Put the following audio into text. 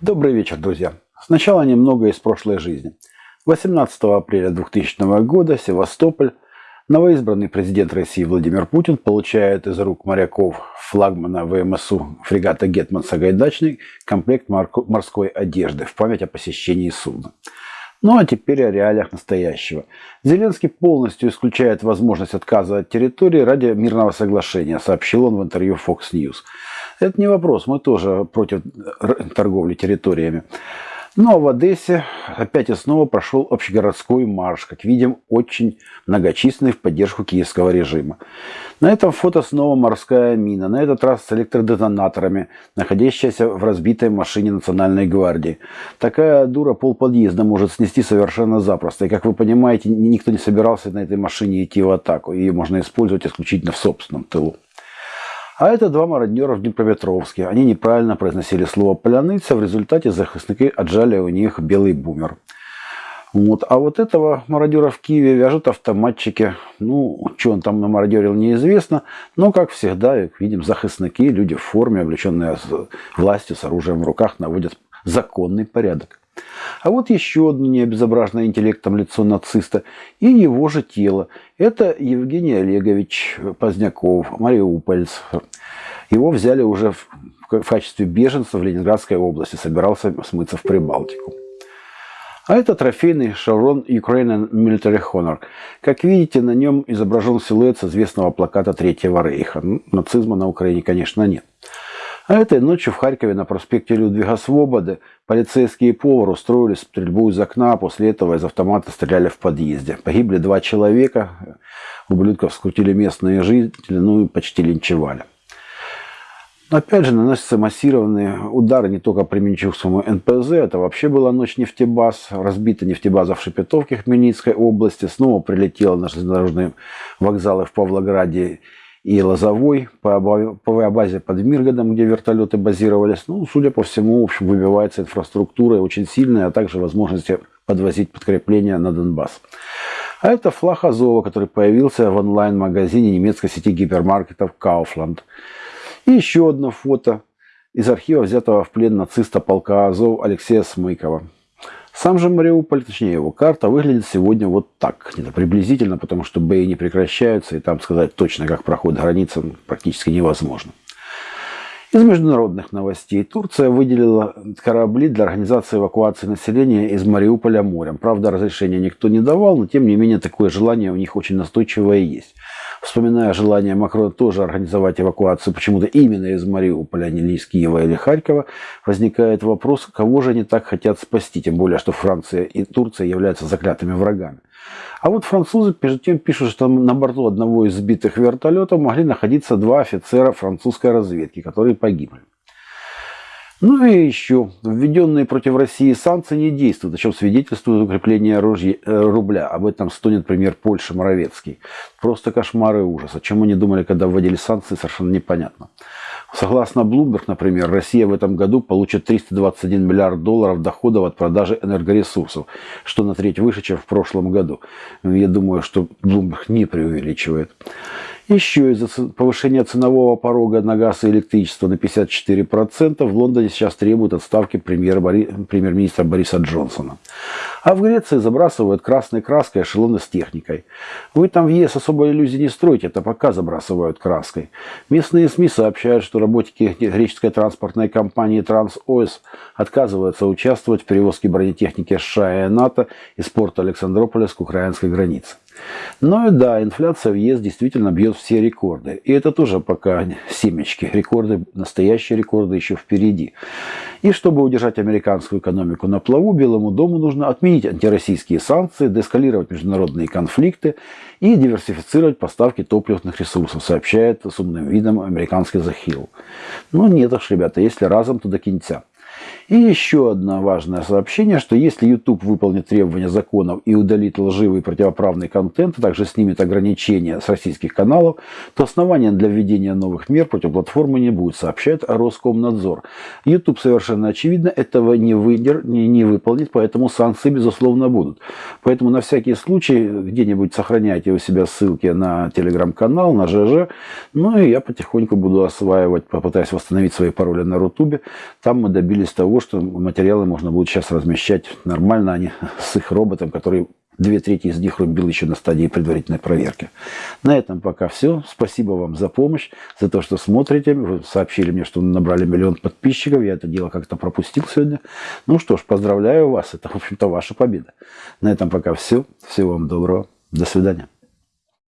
Добрый вечер, друзья. Сначала немного из прошлой жизни. 18 апреля 2000 года Севастополь, новоизбранный президент России Владимир Путин получает из рук моряков флагмана ВМСУ фрегата «Гетман Сагайдачный» комплект морской одежды в память о посещении судна. Ну а теперь о реалиях настоящего. Зеленский полностью исключает возможность отказа от территории ради мирного соглашения, сообщил он в интервью Fox News. Это не вопрос, мы тоже против торговли территориями. Ну а в Одессе опять и снова прошел общегородской марш, как видим, очень многочисленный в поддержку киевского режима. На этом фото снова морская мина, на этот раз с электродетонаторами, находящаяся в разбитой машине Национальной гвардии. Такая дура пол подъезда может снести совершенно запросто. И, как вы понимаете, никто не собирался на этой машине идти в атаку. Ее можно использовать исключительно в собственном тылу. А это два мародера в Днепропетровске. Они неправильно произносили слово «поляныца», в результате захисники отжали у них белый бумер. Вот. А вот этого мародера в Киеве вяжут автоматчики. Ну, что он там намародерил, неизвестно. Но, как всегда, как видим, захисники, люди в форме, облеченные властью, с оружием в руках, наводят законный порядок. А вот еще одно необезображенное интеллектом лицо нациста и его же тело. Это Евгений Олегович Поздняков, мариупольц. Его взяли уже в, в качестве беженца в Ленинградской области, собирался смыться в Прибалтику. А это трофейный шеврон Ukrainian Military Honor. Как видите, на нем изображен силуэт с известного плаката Третьего Рейха. Нацизма на Украине, конечно, нет. А этой ночью в Харькове на проспекте Людвига Свободы полицейские и повар устроили стрельбу из окна, а после этого из автомата стреляли в подъезде. Погибли два человека, ублюдков скрутили местные жители, ну и почти линчевали. Опять же, наносятся массированные удары не только по Минчукскому НПЗ, это вообще была ночь нефтебаз, разбита нефтебаза в Шепетовке Хмельницкой области, снова прилетела на железнодорожные вокзалы в Павлограде и Лозовой, по авиабазе под Миргодом, где вертолеты базировались. Ну, судя по всему, в общем, выбивается инфраструктура очень сильная, а также возможности подвозить подкрепления на Донбасс. А это флаг Азова, который появился в онлайн-магазине немецкой сети гипермаркетов Kaufland. И еще одно фото из архива взятого в плен нациста полка Азов Алексея Смыкова. Сам же Мариуполь, точнее его карта, выглядит сегодня вот так, где-то приблизительно, потому что бои не прекращаются, и там сказать точно, как проходит граница, практически невозможно. Из международных новостей. Турция выделила корабли для организации эвакуации населения из Мариуполя морем. Правда, разрешения никто не давал, но тем не менее такое желание у них очень настойчивое есть. Вспоминая желание Макрона тоже организовать эвакуацию почему-то именно из Мариуполя, а не из Киева или Харькова, возникает вопрос, кого же они так хотят спасти, тем более, что Франция и Турция являются заклятыми врагами. А вот французы между тем пишут, что на борту одного из сбитых вертолетов могли находиться два офицера французской разведки, которые погибли. Ну и еще, введенные против России санкции не действуют, о чем свидетельствует укрепление оружия, э, рубля. Об этом стонет пример Польши Моровецкий. Просто кошмар и ужас. О чем они думали, когда вводили санкции, совершенно непонятно. Согласно Bloomberg, например, Россия в этом году получит 321 миллиард долларов доходов от продажи энергоресурсов, что на треть выше, чем в прошлом году. Я думаю, что Bloomberg не преувеличивает. Еще из-за повышения ценового порога на газ и электричество на 54% в Лондоне сейчас требуют отставки премьер-министра Бориса Джонсона. А в Греции забрасывают красной краской эшелоны с техникой. Вы там в ЕС особо иллюзий не строите, это пока забрасывают краской. Местные СМИ сообщают, что работники греческой транспортной компании TransOS отказываются участвовать в перевозке бронетехники США и НАТО из порта Александрополя к украинской границе. Ну и да, инфляция в ЕС действительно бьет все рекорды. И это тоже пока семечки. Рекорды, настоящие рекорды еще впереди. И чтобы удержать американскую экономику на плаву, Белому дому нужно отменить антироссийские санкции, деэскалировать международные конфликты и диверсифицировать поставки топливных ресурсов, сообщает с умным видом американский The Hill. Ну нет уж, ребята, если разом, то до кинця. И еще одно важное сообщение, что если YouTube выполнит требования законов и удалит лживый противоправный контент, а также снимет ограничения с российских каналов, то основания для введения новых мер против платформы не будет, сообщает Роскомнадзор. YouTube совершенно очевидно этого не, выдер, не, не выполнит, поэтому санкции безусловно будут. Поэтому на всякий случай где-нибудь сохраняйте у себя ссылки на телеграм-канал, на ЖЖ. Ну и я потихоньку буду осваивать, попытаюсь восстановить свои пароли на Рутубе. Там мы добились того, что материалы можно будет сейчас размещать нормально, а не с их роботом, который Две трети из них рубил еще на стадии предварительной проверки. На этом пока все. Спасибо вам за помощь, за то, что смотрите. Вы сообщили мне, что набрали миллион подписчиков. Я это дело как-то пропустил сегодня. Ну что ж, поздравляю вас. Это, в общем-то, ваша победа. На этом пока все. Всего вам доброго. До свидания.